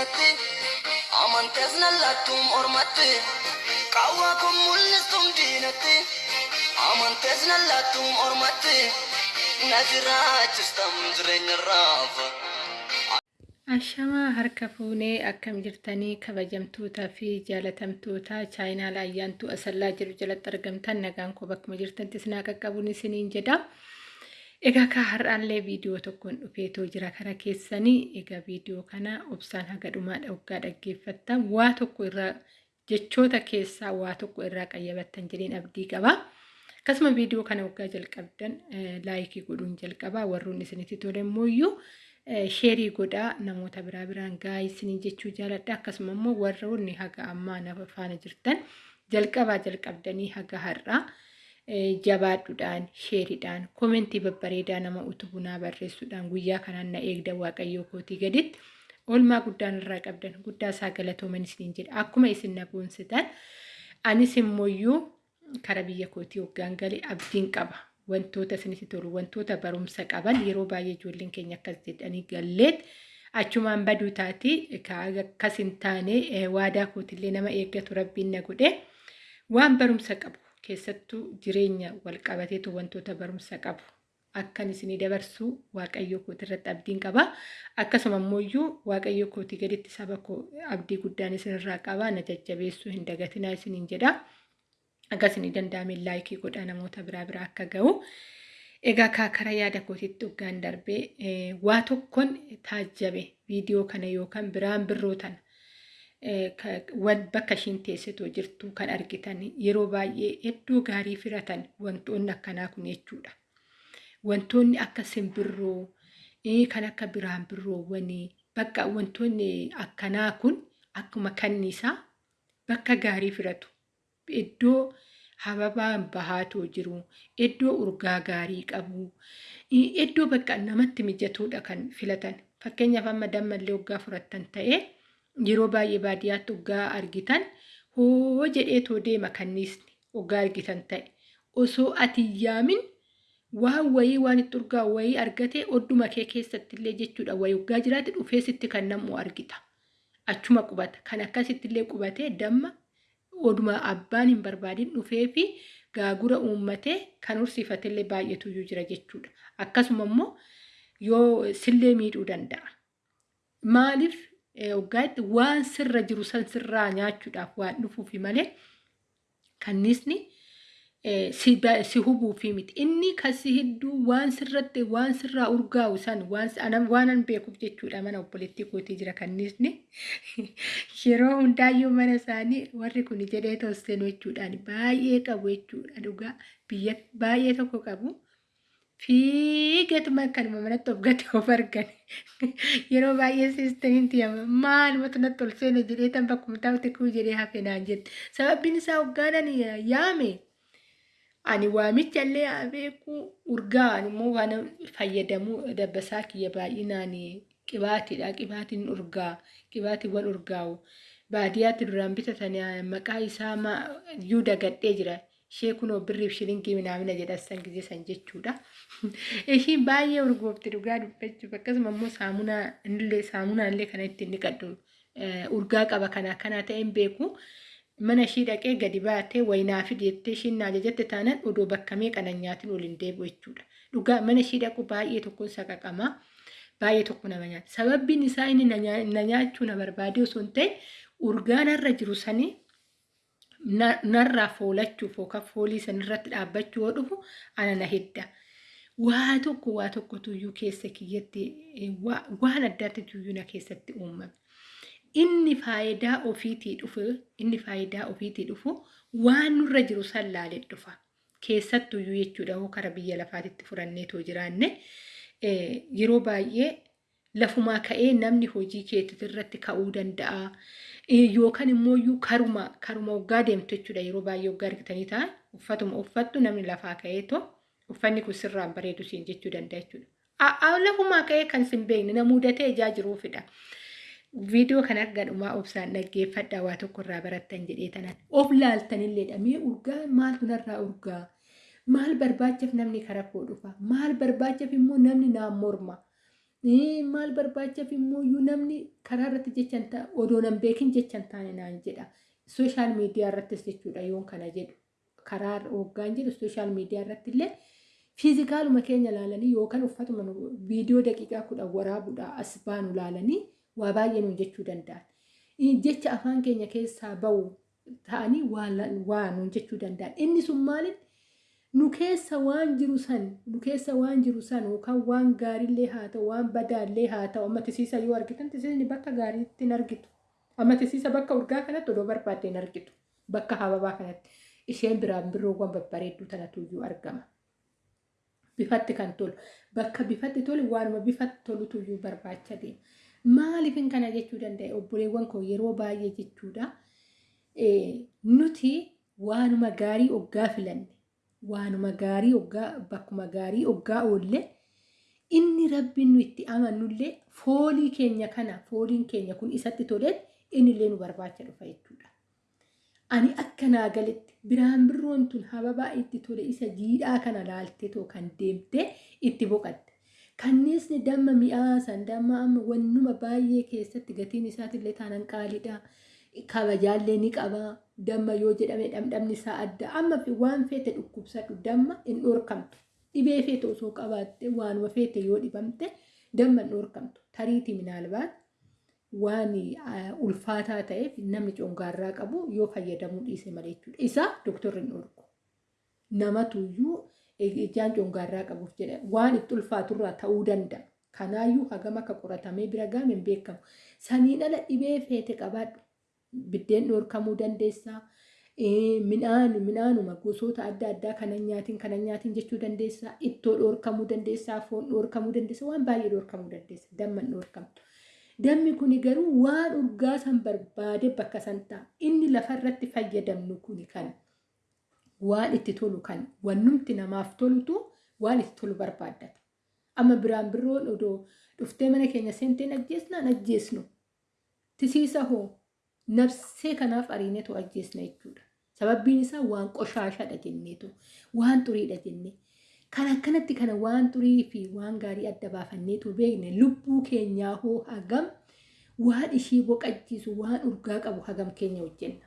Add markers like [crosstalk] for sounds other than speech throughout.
diinatti amantees nallattuun ormatti qawwaa kun mul'istuun diinatti amantees nallattuun ormatti na jiraachistam jireenya raafa. Ashamaa harka fuunee akkam jirtanii kabajamtootaa fi jaalatamtoota chaayinaal ayyaantuu asallaa jiru jalatti argamtan nagaan koo bakkuma jirtantis naa qaqqabuun isiniin jedha. Egaa kaa har'aallee viidiyoo tokkoon dhufeetoo jira kara keessanii egaa viidiyoo kana obsaan haga dhumaadha waggaa dhaggeeffattan waa tokko irraa jechoota keessaa waa tokko irraa qayyabattan jedheen abdii qaba. Akkasuma viidiyoo kana waggaa jalqabdan laayikii godhuun jalqabaa warroonni isinitti tole immoo sheerii godhaa namoota biraa biraan gaa'ii isiniin jechuu jaaladha akkasuma immoo warroonni haga ammaa nafa faana jirtan jalqabaa jalqabdanii haga har'aa jabaadhuudhaan sheeriidhaan koomentii babbareedaa nama utubunaa barreessuudhaan guyyaa kanaan na eegda waaqayyoo kootii gaditti oolmaa guddaan irraa qabdan guddaa isaa galatooman isiniin jedha. Akkuma isin na boonsitan anis immoo kara biyya kootii waggaan galee abdiin qaba. wantoota isinitti tolu wantoota barumsa qaban yeroo baay'ee ijoolleen keenya akkas jedhanii galleet. Achumaan baduu taati akkas hin taane waadaa kootillee nama eeggatu rabbiin na godhe. Waan barumsa qabu keessattuu jireenya wal qabateetu wantoota barumsa qabu akkan isinii dabarsuu waaqayyoo kooti irratti abdiin qaba akkasuma immoo waaqayyoo kootii gaditti saba koo abdii guddaan isinirraa qaba na jajjabeessuu hin dagatinaa isiniin jedha. akkasini danda'ame laayikii godha namoota biraa biraa akka ga'u. Egaa kaakara yaada kootiitti hoggaan darbee waa tokkoon taajjabe viidiyoo kana yookaan biraan birroo tana bakka ishiin teessitoo jirtu kan argitan yeroo baay'ee hedduu gaarii firatan wantoonni akkanaa kun jechuudha. Wantoonni akka simbirroo kan akka biraan birroowwanii bakka wantoonni akkanaa kun akkuma kanniisaa bakka gaarii firatu. iddoo hababaan bahaatoo jiru, iddoo urgaa gaarii qabu, iddoo bakka namatti mijatuudha kan filatan. Fakkeenyaaf amma dammallee waggaa fudhattan ta'ee yeroo baay'ee baadiyyaatti waggaa argitan hoo jedheetoo deema kanniisni waggaa argitan ta'e. Osoo ati yaamin waan wayii waan itti urgaa wayii argatee odduma kee keessatti illee jechuudha wayii waggaa jiraate dhufee sitti kan namu argita. Achuma qubata. Kan akkasitti illee qubatee damma oduma abbaan hin barbaadin dhufee fi gaagura uummatee kan horsiifatellee baay'eetu jira jechuudha. Akkasuma immoo yoo sillee miidhuu danda'a. Maaliif waggaatti waan sirra jiru san sirraa nyaachuudhaaf waan dhufuufi malee kanniisni si hubuufi miti. Inni kasi hedduu waan sirratti waan sirraa urgaa'u san waan an beekuuf jechuudha mana obboleettii kootii jira kanniisni. [laughs] Yeroo hundaayyuu mana isaanii warri kun jedhee toostenu jechuudhaan baay'ee qabu jechuudha dhugaa biyya baay'ee tokko qabu. Fiigatuma kanuma manatti of gate of argan. Yeroo baay'ee siistaniin tiyama maalumatu natti ol seene jedhee tan bakkuma taa'utti kuu jedhee hafe naan jette. Sababbiin isaa hoggaanan yaame. Ani waamicha illee beeku urgaa immoo waan fayyadamuu dabbasaa kiyya baay'inaan qibaatiidha. Qibaatiin urgaa qibaatiiwwan urgaa'u baadiyyaatti duraan bitatan maqaa isaa iyyuu dagadhee jira. [laughs] Ishee kunoo birriif shilingii minaamina jedhasan gisee san jechuudha. Ishiin baay'ee urgoofti dhugaa dubbachuuf akkasuma immoo saamunaa illee saamunaa illee kana ittiin dhiqadhu urgaa qaba kana kana ta'een beeku. mana ishii dhaqee gadi baatee wayinaa fi jettee ishiin na ajajatte taanaan odoo bakka meeqanan nyaatiin waliin deebi'u jechuudha. Dhugaa mana ishii dhaqu baay'ee tokkoon saqaqamaa baay'ee tokko nama nyaata. Sababbiin isaa inni na nyaachuu na barbaade osoo hin ta'e urgaa narra jiru sanii narraa foolachuuf yookaan foolii sanirratti dhaabbachuu yoo dhufu ana na hedda. Waa tokko waa tokko tuyyuu keessa kiyyatti waan addaatti tuyyuu na keessatti uumame. inni faayidaa ofiitii dhufu inni faayidaa ofiitii dhufu waan nurra jiru san laalee dhufa. Keessattuyyuu jechuudha hoo kara biyya lafaatitti furanneetoo jiraanne yeroo baay'ee lafumaa ka'ee namni hojii keetii irratti ka'uu danda'a. Yookaan immoo karuma karuma waggaa deemtu jechuudha. Yeroo baay'ee waggaa argitanii ta'an uffatuma uffattu namni lafaa ka'eetoo uffanni kun sirraan bareedu siin jechuu danda'a jechuudha. Lafumaa ka'ee kan sin beekne na mudatee ijaa jiruufidha. viidiyoo kana gadhumaa obsaan dhaggeeffadha. Waa tokko irraa barattan jedhee tanan of laaltanilleedha mee urgaa maaltu narraa urgaa? Maal barbaachaaf namni kara koo dhufa? Maal barbaachaaf immoo namni naan morma maal barbaachaaf immoo namni karaa irratti jechan ta'a odoo nan beekin jechan taane naan jedha sooshaal miidiyaa irrattis jechuudha yoon kana jedhu karaa hoggaan jedhu sooshaal miidiyaa irratti illee fiizikaaluma keenya ilaalanii yookaan uffatuma viidiyoo daqiiqaa kudhan waraabuudha as baanu ilaalanii waa baay'ee nuun jechuu danda'an. Jecha afaan keenya keessaa bahu ta'anii waa nuun jechuu danda'an. Inni sun maaliin nu keessa waan jiru san nu keessa waan jiru san yookaan waan gaariillee haa ta'u waan badaallee haa ta'u amma yoo argitan tisiisni bakka gaariitti hin argitu. Amma bakka urgaa kanatti odoo barbaadde hin argitu. Bakka hababaa kanatti isheen biraan birroowwan babbareedduu tanatu iyyuu argama. Bifatti kan tolu bakka bifatti tolu waanuma bifatti tolutu iyyuu barbaacha deema. Maaliifin kana jechuu danda'e obboleewwan koo yeroo baay'ee jechuudha. Nuti waanuma gaarii oggaa filanne waanuma gaarii oggaa bakkuma gaarii oggaa oolle inni rabbiin nu itti amannullee foolii keenya kana fooliin keenya kun isatti toleen innillee nu barbaacha dhufa jechuudha. Ani akka naa galetti biraan birroon tun hababaa itti tole isa jiidhaa kana laaltee too kan deemtee itti boqatte. Kanneesni damma mi'aasan damma amma wannuma baay'ee keessatti gatiin isaatillee taanan qaaliidha. Kabajaallee ni qaba. Damma yoo jedhame dhamdhamni isaa adda. Amma waan feete dhukkubsadhu damma hin dhorkamtu. Dhibee feete osoo qabaatte waanuma feete yoo dhibamte damma hin dhorkamtu. Tariitii minaalbaat waan ulfaataa ta'eef namni congaarraa qabu yoo fayyadamuu dhiise malee jechuudha. Isaa dooktorri hin dhorku. Namatuyyuu ijaan congaarraa qabuuf jedha waan itti ulfaaturraa ta'uu danda'a. Kanaayyuu hagam akka qoratamee bira gaame hin beekamu. Saniin ala dhibee feete qabaadhu. Biddeen dhorkamuu dandeessaa. Midhaan midhaanuma gosoota adda addaa kanan nyaatiin kanan nyaatiin jechuu dandeessaa. Ittoo dhorkamuu dandeessaa. Foon dhorkamuu dandeessaa. Waan baay'ee dhorkamuu dandeessa. Damma hin dhorkamtu. Dammi kun garuu waan urgaa san barbaade bakka san ta'a. Inni lafarratti fayyadamnu kun kan waan itti tolu kan wannumti namaaf tolutu waan itti tolu barbaaddata. Amma biraan odoo dhuftee mana keenya seenteen ajjeesnaan ajjeesnu. Tisiisa hoo nabsee kanaaf ariinetu ajjeesna jechuudha. Sababbiin isaa waan qoshaashadha jenneetu waan xuriidha jennee. Kan akkanatti kana waan xurii fi waan gaarii adda baafanneetu beekne lubbuu keenyaa hoo hagam waan ishii boqachiisu waan urgaa qabu hagam keenya hojjenna.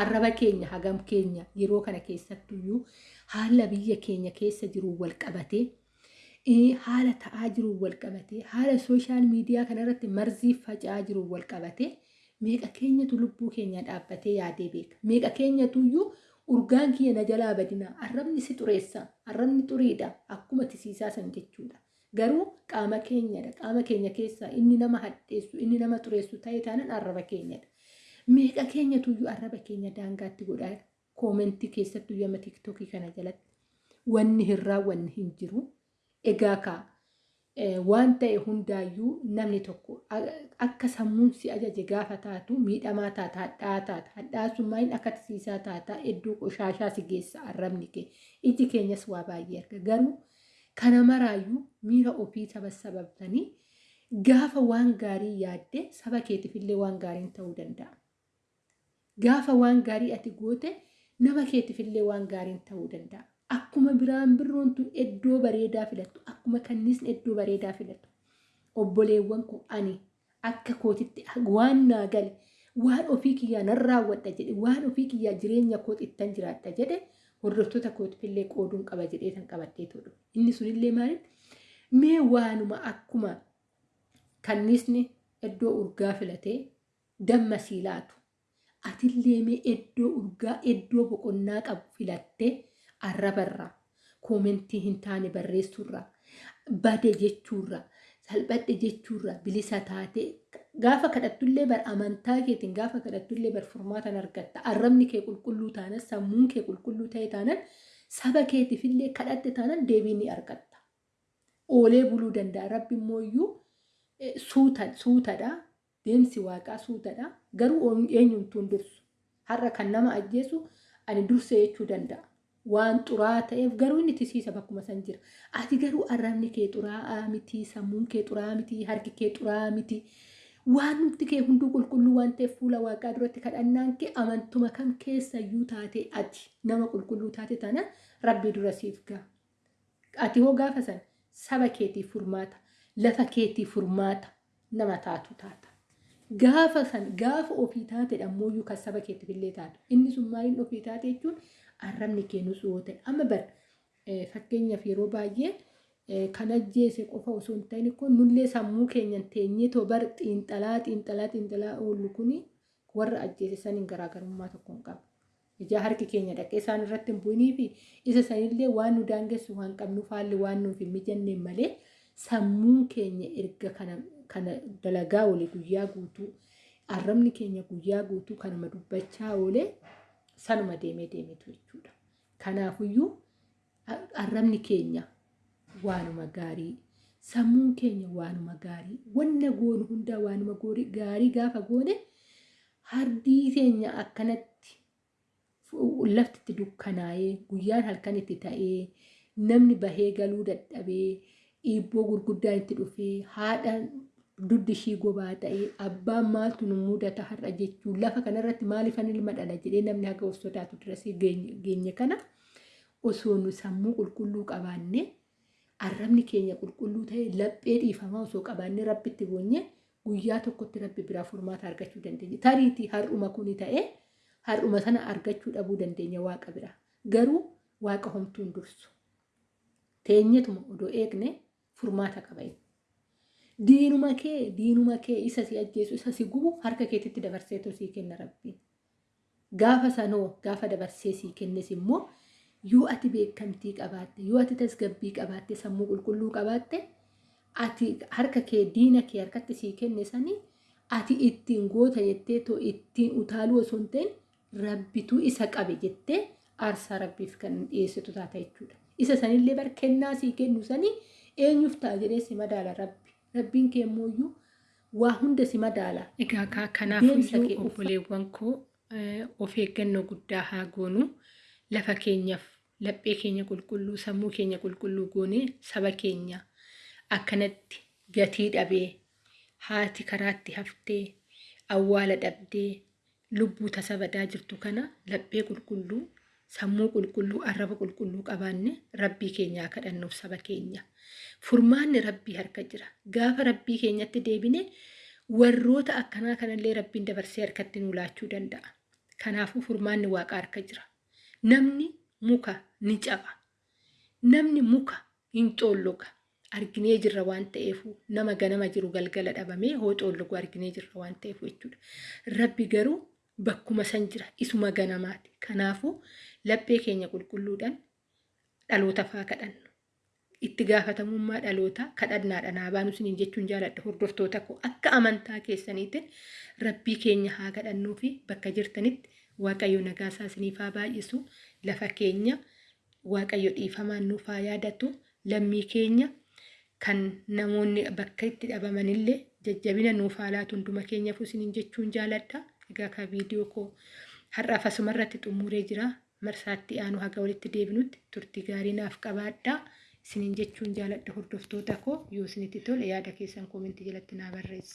Arraba keenya hagam keenya yeroo kana keessattuyyuu haala biyya keenya keessa jiru wal qabatee haala ta'aa jiru wal qabatee haala sooshaal miidiyaa kanarratti marzii faca'aa jiru wal qabatee meeqa keenyatu lubbuu keenya dhaabbatee yaadee beeka. Meeqa keenyatuyyuu urgaan kiyya na jalaa badina arrabni si xureessa arrabni xuriidha akkuma tisiisaa san jechuudha. Garuu qaama keenyadha qaama keenya keessaa inni nama hadheessu inni nama xureessu ta'e taanaan arraba keenyadha. Meeqa keenyatuyyuu arraba keenya daangaatti godhaa koomentii keessattuu yama tiiktookii kana jalatti wanni hin raawwanne hin jiru. Egaa kaa waan ta'e hundaayyuu namni tokko akka sammuun si ajaje gaafa taatu miidhamaa taata hadhaa taata hadhaa sun maaliin akka tisiisaa taata iddoo qoshaashaa si geessa arrabni kee iji keenyas waa baay'ee arga garuu kana maraayyuu miira ofii saba sababtanii gaafa waan gaarii yaadde saba keetiifillee waan gaariin ta'uu danda'a. Gaafa waan gaarii ati goote nama keetiifillee waan gaariin ta'uu danda'a. Akkuma biraan birroon tun iddoo bareedaa filattu akkuma kanniisni iddoo bareedaa filatu obboleewwan koo ani akka kootitti waan naa gale waan ofii kiyyaa nan raawwadha jedhe waan ofii kiyyaa jireenya kooti ittan jiraadha jedhe hordoftoota kootifillee qooduun qaba jedhee tan qabattee tolu. Inni sunillee maaliif? Mee waanuma akkuma kanniisni iddoo urgaa filatee damma sii laatu atillee mee iddoo urgaa iddoo boqonnaa qabu filattee arrabarraa koomentii hin taane barreessuurraa bade jechuurraa salphadhe jechuurraa bilisa taatee gaafa kadhattullee bar amantaa keetiin gaafa kadhattullee bar furmaatan argatta. Arrabni kee qulqulluu taanan sammuun kee qulqulluu ta'e taanan saba keetiifillee kadhatte taanan deebii ni argatta. Oolee buluu danda'a. Rabbi immoo iyyuu suutadha deemsi waaqaa suutadha. Garuu eenyumtuun dursu? Har'a kan nama ajjeesu ani durse jechuu danda'a. Waan xuraa ta'eef garuu inni tisiisa bakkuma san jira. Ati garuu arrabni kee xuraa'aa miti, sammuun kee xuraa'aa miti, harki kee xuraa'aa miti. Waan nuti kee hunduu qulqulluu waan ta'eef fuula waaqaa duratti kadhannaan kee amantuma kam keessayyuu taate ati nama qulqulluu taate taana rabbii dura siif ga'a. Ati hoo gaafa san saba keetiif furmaata. lafa keetii furmaata nama taatu taata. Gaafa san gaafa ofii taate ammoo kan saba keetiif illee taatu. Inni sun maaliin ofii taate jechuun arrabni keenus yoo ta'e amma bar fakkeenyaaf yeroo baay'ee kan ajjeese qofa osoo hin ta'in kun nullee sammuu keenyan teenyee too bar xiinxalaa xiinxalaa xiinxalaa oollu kuni warra ajjeese saniin garaagarummaa tokko hin qabu. Ijaa harki keenya dhaqee isaan irratti hin bu'inii fi isa sanillee waan nu daangessu waan qabnuuf haalli waan nuuf hin mijanneen malee sammuun keenya erga kana dalagaa oole guyyaa guutuu arrabni keenya guyyaa guutuu kanuma dubbachaa oole sanuma deemee deemetu jechuudha. Kanaafuyyuu arrabni keenya waanuma gaarii sammuun keenya waanuma gaarii wanna goonu hundaa waanuma gaarii gaafa goone hardii keenya akkanatti lafti itti dukkanaa'ee guyyaan halkan itti ta'ee namni bahee galuu dadhabee dhiibboo gurguddaan itti dhufee haadhaan duddi ishii gobaa ta'ee abbaan maaltu nu mudata har'a jechuun lafa kanarratti maaliifan ilma dhala jedhee namni haga of sodaatu dirasii geenye kana osoo nu sammuu qulqulluu qabaanne arrabni keenya qulqulluu ta'e laphee dhiifamaa osoo qabaanne rabbitti boonye guyyaa tokkotti rabbi biraa furmaata argachuu dandeenya. Tariitii har'uma kuni ta'ee har'uma sana argachuu dhabuu dandeenya waaqa bira. Garuu waaqa homtuun dursu. Teenyetuma odoo eegne furmaata qaba. Diinuma kee diinuma kee isa si ajjeesu isa si gubu harka keetitti dabarseetu sii kenna rabbiin. Gaafa sanoo gaafa dabarsee sii kennes immoo yoo ati beekamtii qabaatte yoo ati tasgabbii qabaatte sammuu qulqulluu qabaatte ati harka kee diina kee harkatti sii kenne sanii ati ittiin goota jettee too ittiin utaaluu osoo hin ta'in rabbituu isa qabe jettee aarsaa rabbiif kan dhiyeessitu taata jechuudha. Isa sanillee bar kennaa sii kennu sanii eenyuuf ta'a jedhee si madaala rabbi. Rabbiin kee immoo waa hunda si madaala. Egaa kanaafuu obboleewwan koo of eeggannoo guddaa haa goonu lafa keenyaaf laphee keenya qulqulluu sammuu keenya qulqulluu goonee saba keenya akkanatti gatii dhabee haati karaatti haftee awwaala dhabdee lubbuu tasa badaa jirtu kana laphee qulqulluu sammuu qulqulluu arraba qulqulluu qabaanne rabbii keenyaa kadhannuuf saba keenya. Furmaanni rabbii harka jira. Gaafa rabbii keenyatti deebine warroota akkanaa kanallee rabbiin dabarsee harkatti nu laachuu danda'a. Kanaafuu furmaanni waaqa harka jira. Namni muka ni caba. Namni muka hin xoolloga. Arginee jirra waan ta'eefu nama ganama jiru galgala dhabamee hoo xoollogu arginee jirra waan ta'eefu jechuudha. Rabbi garuu bakkuma san jira isuma ganamaati. Kanaafuu laphee keenya qulqulluudhaan dhaloota faa kadhannu. Itti gaafatamummaa dhalootaa kadhannaadhaan haa baanu isiniin jechuun jaaladha hordoftoota koo akka amantaa keessaniitiin rabbii keenya haa kadhannuu fi bakka jirtanitti waaqayyo nagaasaa isiniif baay'isu lafa keenya waaqayyo dhiifamaan nuuf haa yaadatu lammii keenya kan namoonni bakka itti dhabamanillee jajjabina nuuf haa laatu hunduma keenyaaf isiniin jechuun jaaladha. Egaa kan viidiyoo koo har'aaf asumarratti xumuree jira. Marsaatti aanu haga walitti deebinutti turtii gaarii naaf qabaadhaa. Isiniin jechuun jaaladha hordoftoota koo yoo isinitti tole yaada keessan koomentii jalatti naa barreessa.